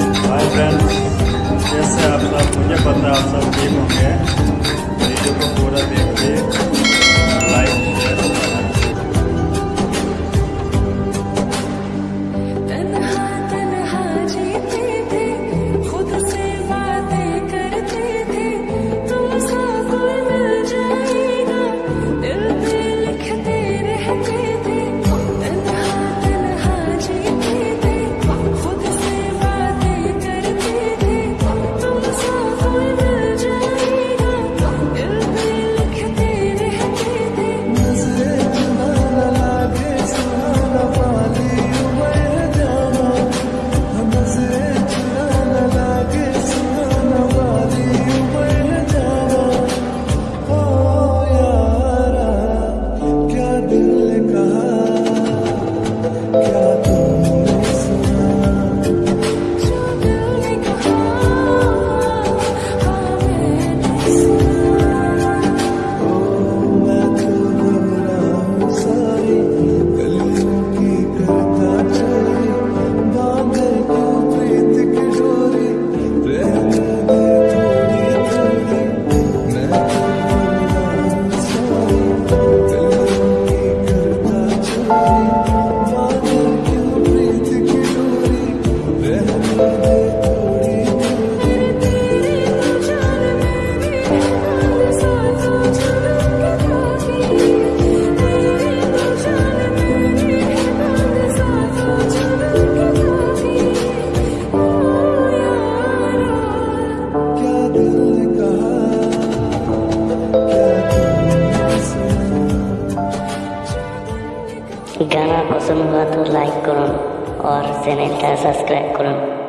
Hi friends जैसे आप सब मुझे पता, आप सब ठीक होंगे। वीडियो को पूरा देखिए। गाना पसंद हुआ तो लाइक करो और चैनल का सब्सक्राइब करो।